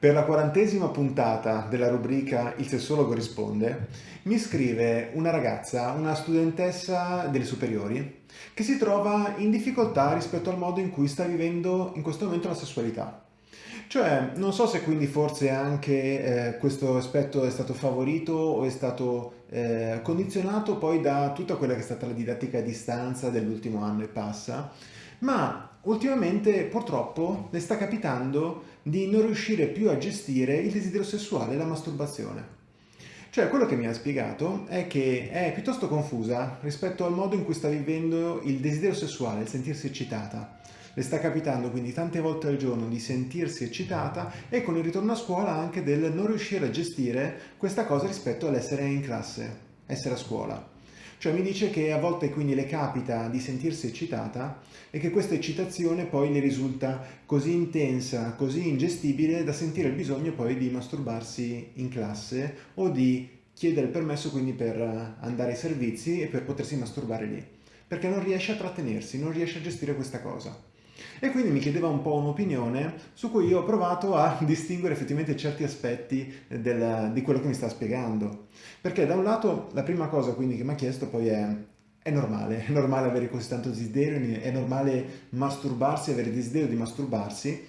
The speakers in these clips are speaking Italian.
Per la quarantesima puntata della rubrica Il sessologo risponde, mi scrive una ragazza, una studentessa delle superiori, che si trova in difficoltà rispetto al modo in cui sta vivendo in questo momento la sessualità. Cioè, non so se quindi forse anche eh, questo aspetto è stato favorito o è stato eh, condizionato poi da tutta quella che è stata la didattica a distanza dell'ultimo anno e passa, ma ultimamente purtroppo le sta capitando di non riuscire più a gestire il desiderio sessuale e la masturbazione. Cioè, quello che mi ha spiegato è che è piuttosto confusa rispetto al modo in cui sta vivendo il desiderio sessuale, il sentirsi eccitata. Le sta capitando quindi tante volte al giorno di sentirsi eccitata e con il ritorno a scuola anche del non riuscire a gestire questa cosa rispetto all'essere in classe, essere a scuola. Cioè mi dice che a volte quindi le capita di sentirsi eccitata e che questa eccitazione poi le risulta così intensa, così ingestibile da sentire il bisogno poi di masturbarsi in classe o di chiedere il permesso quindi per andare ai servizi e per potersi masturbare lì. Perché non riesce a trattenersi, non riesce a gestire questa cosa. E quindi mi chiedeva un po' un'opinione su cui io ho provato a distinguere effettivamente certi aspetti del, di quello che mi sta spiegando. Perché da un lato la prima cosa quindi che mi ha chiesto poi è è normale, è normale avere così tanto desiderio, è normale masturbarsi, avere desiderio di masturbarsi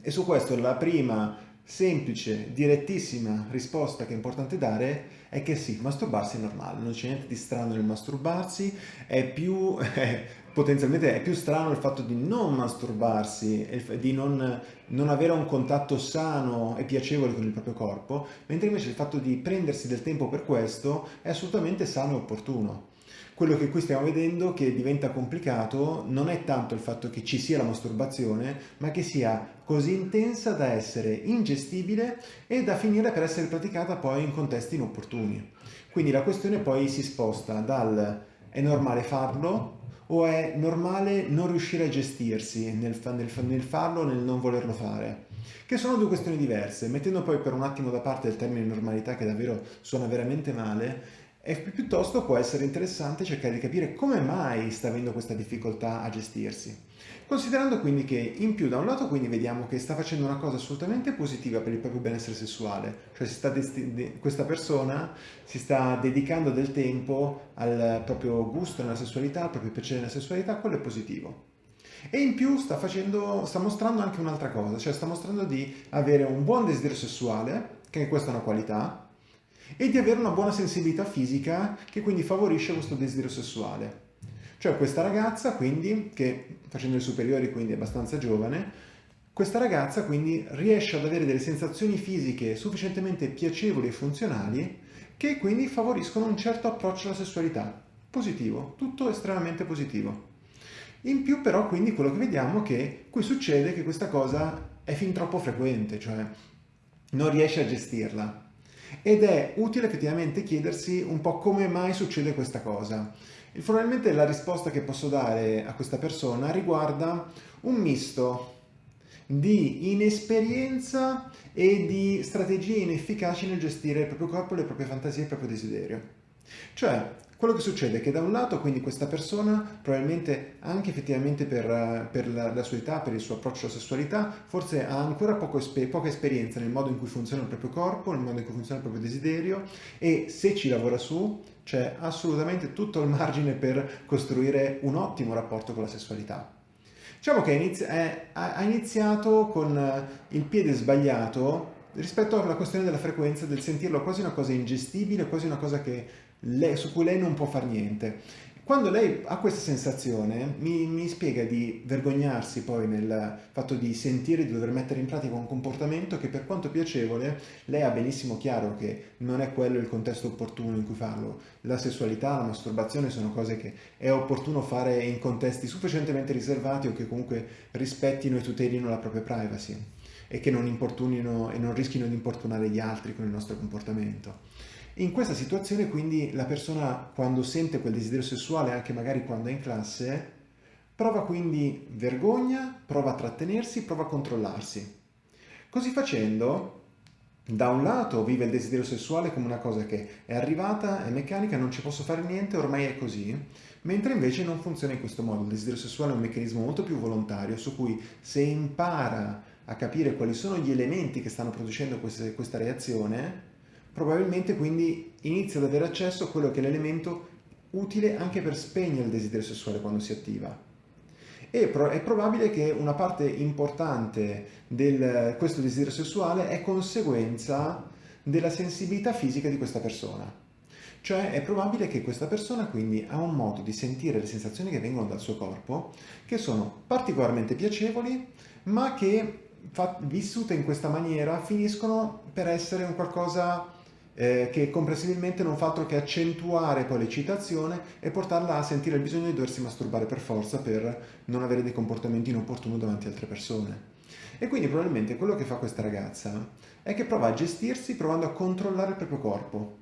e su questo la prima semplice, direttissima risposta che è importante dare è che sì, masturbarsi è normale, non c'è niente di strano nel masturbarsi, è più, eh, potenzialmente è più strano il fatto di non masturbarsi, di non, non, avere un contatto sano e piacevole con il proprio corpo, mentre invece il fatto di prendersi del tempo per questo è assolutamente sano e opportuno. Quello che qui stiamo vedendo che diventa complicato non è tanto il fatto che ci sia la masturbazione, ma che sia così intensa da essere ingestibile e da finire per essere praticata poi in contesti inopportuni. Quindi la questione poi si sposta dal è normale farlo o è normale non riuscire a gestirsi nel, nel, nel farlo o nel non volerlo fare? Che sono due questioni diverse, mettendo poi per un attimo da parte il termine normalità che davvero suona veramente male, e piuttosto può essere interessante cercare di capire come mai sta avendo questa difficoltà a gestirsi. Considerando quindi che in più da un lato quindi vediamo che sta facendo una cosa assolutamente positiva per il proprio benessere sessuale, cioè questa persona si sta dedicando del tempo al proprio gusto nella sessualità, al proprio piacere nella sessualità, quello è positivo. E in più sta, facendo, sta mostrando anche un'altra cosa, cioè sta mostrando di avere un buon desiderio sessuale, che questa è una qualità, e di avere una buona sensibilità fisica che quindi favorisce questo desiderio sessuale. Cioè questa ragazza quindi, che facendo le superiori quindi è abbastanza giovane, questa ragazza quindi riesce ad avere delle sensazioni fisiche sufficientemente piacevoli e funzionali che quindi favoriscono un certo approccio alla sessualità. Positivo, tutto estremamente positivo. In più però quindi quello che vediamo è che qui succede che questa cosa è fin troppo frequente, cioè non riesce a gestirla ed è utile effettivamente chiedersi un po' come mai succede questa cosa. E probabilmente la risposta che posso dare a questa persona riguarda un misto di inesperienza e di strategie inefficaci nel gestire il proprio corpo, le proprie fantasie e il proprio desiderio. Cioè, quello che succede è che da un lato quindi questa persona, probabilmente anche effettivamente per, per la, la, sua età, per il suo approccio alla sessualità, forse ha ancora poco, poca esperienza nel modo in cui funziona il proprio corpo, nel modo in cui funziona il proprio desiderio e se ci lavora su c'è assolutamente tutto il margine per costruire un ottimo rapporto con la sessualità. Diciamo che ha iniziato con il piede sbagliato rispetto alla questione della frequenza, del sentirlo quasi una cosa ingestibile, quasi una cosa che lei, su cui lei non può fare niente. Quando lei ha questa sensazione mi, mi, spiega di vergognarsi poi nel fatto di sentire di dover mettere in pratica un comportamento che per quanto piacevole lei ha benissimo chiaro che non è quello il contesto opportuno in cui farlo. La sessualità, la masturbazione sono cose che è opportuno fare in contesti sufficientemente riservati o che comunque rispettino e tutelino la propria privacy e che non importunino e non rischino di importunare gli altri con il nostro comportamento. In questa situazione quindi la persona quando sente quel desiderio sessuale, anche magari quando è in classe, prova quindi vergogna, prova a trattenersi, prova a controllarsi. Così facendo, da un lato vive il desiderio sessuale come una cosa che è arrivata, è meccanica, non ci posso fare niente, ormai è così, mentre invece non funziona in questo modo. Il desiderio sessuale è un meccanismo molto più volontario su cui se impara a capire quali sono gli elementi che stanno producendo queste, questa reazione, probabilmente quindi inizia ad avere accesso a quello che è l'elemento utile anche per spegnere il desiderio sessuale quando si attiva. E è probabile che una parte importante di questo desiderio sessuale è conseguenza della sensibilità fisica di questa persona. Cioè è probabile che questa persona quindi ha un modo di sentire le sensazioni che vengono dal suo corpo che sono particolarmente piacevoli ma che vissute in questa maniera finiscono per essere un qualcosa eh, che comprensibilmente non fa altro che accentuare poi l'eccitazione e portarla a sentire il bisogno di doversi masturbare per forza per non avere dei comportamenti inopportuni davanti a altre persone. E quindi probabilmente quello che fa questa ragazza è che prova a gestirsi provando a controllare il proprio corpo.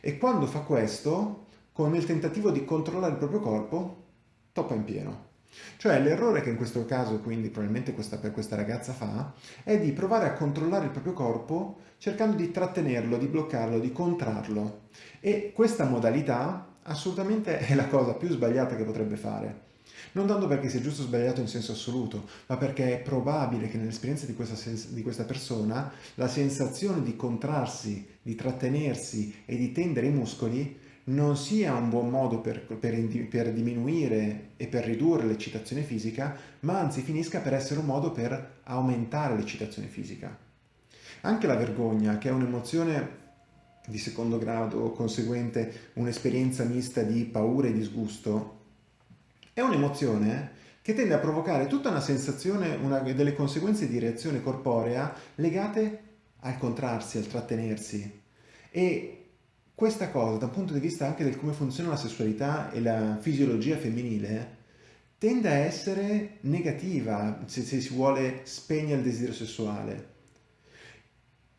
E quando fa questo, con il tentativo di controllare il proprio corpo, toppa in pieno. Cioè l'errore che in questo caso quindi probabilmente questa, questa ragazza fa è di provare a controllare il proprio corpo cercando di trattenerlo, di bloccarlo, di contrarlo. E questa modalità assolutamente è la cosa più sbagliata che potrebbe fare. Non tanto perché sia giusto o sbagliato in senso assoluto, ma perché è probabile che nell'esperienza di di questa persona la sensazione di contrarsi, di trattenersi e di tendere i muscoli non sia un buon modo per, per, per diminuire e per ridurre l'eccitazione fisica, ma anzi finisca per essere un modo per aumentare l'eccitazione fisica. Anche la vergogna, che è un'emozione di secondo grado conseguente un'esperienza mista di paura e disgusto, è un'emozione che tende a provocare tutta una sensazione, una, delle conseguenze di reazione corporea legate al contrarsi, al trattenersi. E questa cosa, dal punto di vista anche del come funziona la sessualità e la fisiologia femminile, tende a essere negativa se, se si vuole spegnere il desiderio sessuale.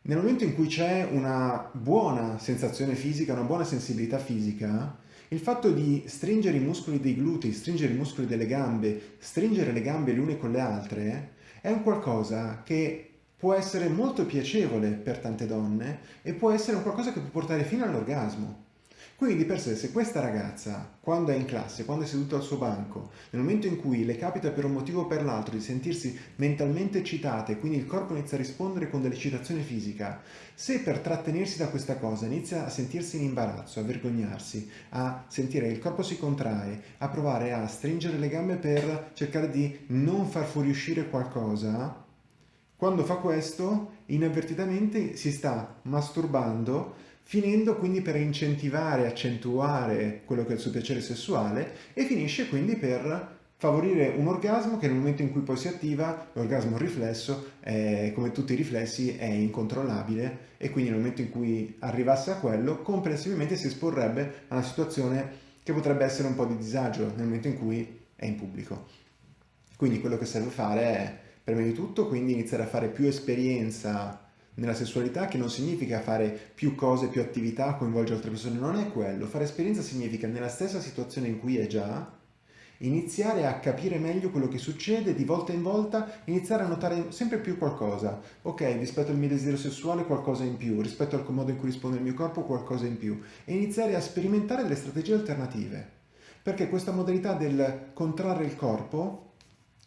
Nel momento in cui c'è una buona sensazione fisica, una buona sensibilità fisica, il fatto di stringere i muscoli dei glutei, stringere i muscoli delle gambe, stringere le gambe le une con le altre, è un qualcosa che può essere molto piacevole per tante donne e può essere un qualcosa che può portare fino all'orgasmo. Quindi di per sé, se questa ragazza, quando è in classe, quando è seduta al suo banco, nel momento in cui le capita per un motivo o per l'altro di sentirsi mentalmente eccitata e quindi il corpo inizia a rispondere con dell'eccitazione fisica, se per trattenersi da questa cosa inizia a sentirsi in imbarazzo, a vergognarsi, a sentire che il corpo si contrae, a provare a stringere le gambe per cercare di non far fuoriuscire qualcosa, quando fa questo, inavvertitamente si sta masturbando, finendo quindi per incentivare, accentuare quello che è il suo piacere sessuale e finisce quindi per favorire un orgasmo che nel momento in cui poi si attiva, l'orgasmo riflesso, è, come tutti i riflessi, è incontrollabile e quindi nel momento in cui arrivasse a quello, comprensibilmente si esporrebbe a una situazione che potrebbe essere un po' di disagio nel momento in cui è in pubblico. Quindi quello che serve fare è Prima di tutto quindi iniziare a fare più esperienza nella sessualità che non significa fare più cose, più attività, coinvolgere altre persone, non è quello. Fare esperienza significa nella stessa situazione in cui è già, iniziare a capire meglio quello che succede di volta in volta, iniziare a notare sempre più qualcosa. Ok, rispetto al mio desiderio sessuale qualcosa in più, rispetto al modo in cui risponde il mio corpo qualcosa in più e iniziare a sperimentare delle strategie alternative. Perché questa modalità del contrarre il corpo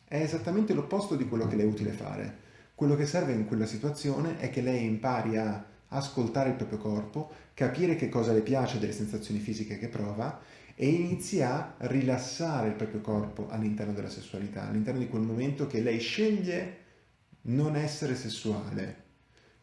è esattamente l'opposto di quello che le è utile fare. Quello che serve in quella situazione è che lei impari a ascoltare il proprio corpo, capire che cosa le piace delle sensazioni fisiche che prova e inizi a rilassare il proprio corpo all'interno della sessualità, all'interno di quel momento che lei sceglie non essere sessuale,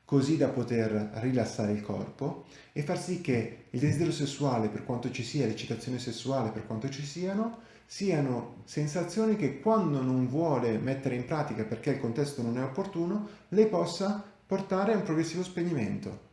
così da poter rilassare il corpo e far sì che il desiderio sessuale, per quanto ci sia, l'eccitazione sessuale, per quanto ci siano, siano sensazioni che quando non vuole mettere in pratica perché il contesto non è opportuno, le possa portare a un progressivo spegnimento.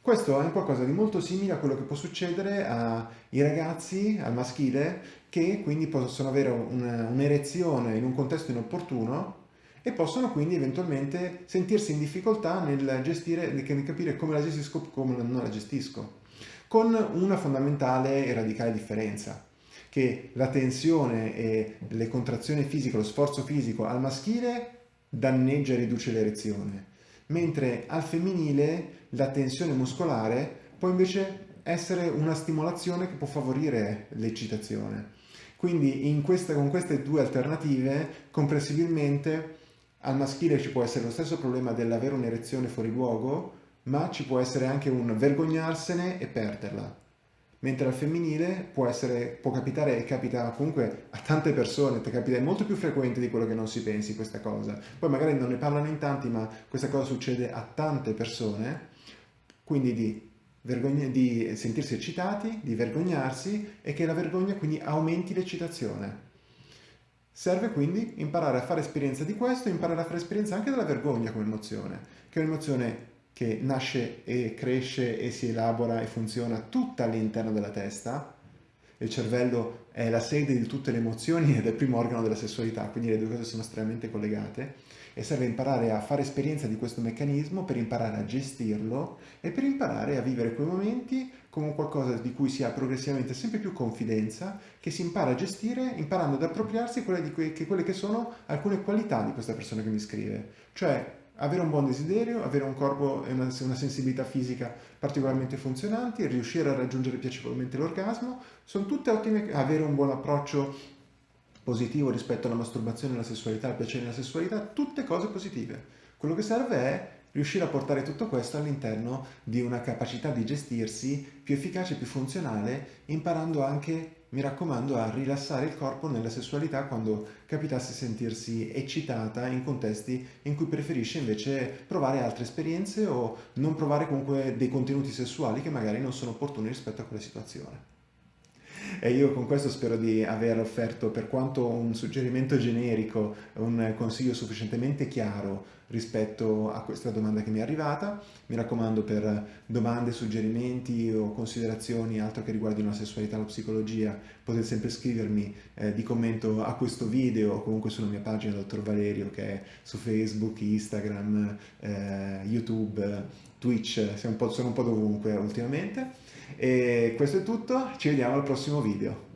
Questo è qualcosa di molto simile a quello che può succedere ai ragazzi, al maschile, che quindi possono avere un'erezione in un contesto inopportuno e possono quindi eventualmente sentirsi in difficoltà nel gestire, nel capire come la gestisco o come non la gestisco, con una fondamentale e radicale differenza che la tensione e le contrazioni fisiche, lo sforzo fisico al maschile danneggia e riduce l'erezione, mentre al femminile la tensione muscolare può invece essere una stimolazione che può favorire l'eccitazione. Quindi questa, con queste due alternative, comprensibilmente, al maschile ci può essere lo stesso problema dell'avere un'erezione fuori luogo, ma ci può essere anche un vergognarsene e perderla. Mentre al femminile può, essere, può capitare e capita comunque a tante persone, capita è molto più frequente di quello che non si pensi questa cosa. Poi magari non ne parlano in tanti, ma questa cosa succede a tante persone, quindi di, di sentirsi eccitati, di vergognarsi e che la vergogna quindi aumenti l'eccitazione. Serve quindi imparare a fare esperienza di questo, imparare a fare esperienza anche della vergogna come emozione, che è un'emozione che nasce e cresce e si elabora e funziona tutta all'interno della testa. Il cervello è la sede di tutte le emozioni ed è il primo organo della sessualità, quindi le due cose sono estremamente collegate e serve imparare a fare esperienza di questo meccanismo per imparare a gestirlo e per imparare a vivere quei momenti come qualcosa di cui si ha progressivamente sempre più confidenza, che si impara a gestire imparando ad appropriarsi quelle, que- che, quelle che sono alcune qualità di questa persona che mi scrive. Cioè avere un buon desiderio, avere un corpo e una, una, sensibilità fisica particolarmente funzionanti, riuscire a raggiungere piacevolmente l'orgasmo, sono tutte ottime, avere un buon approccio positivo rispetto alla masturbazione, alla sessualità, al piacere nella sessualità, tutte cose positive. Quello che serve è riuscire a portare tutto questo all'interno di una capacità di gestirsi più efficace, più funzionale, imparando anche mi raccomando a rilassare il corpo nella sessualità quando capitasse sentirsi eccitata in contesti in cui preferisce invece provare altre esperienze o non provare comunque dei contenuti sessuali che magari non sono opportuni rispetto a quella situazione. E io con questo spero di aver offerto, per quanto un suggerimento generico, un consiglio sufficientemente chiaro rispetto a questa domanda che mi è arrivata. Mi raccomando per domande, suggerimenti o considerazioni, altro che riguardino la sessualità o la psicologia, potete sempre scrivermi eh, di commento a questo video o comunque sulla mia pagina Dottor Valerio che è su Facebook, Instagram, eh, YouTube, Twitch, sono un, sono un po' dovunque ultimamente. E questo è tutto, ci vediamo al prossimo video.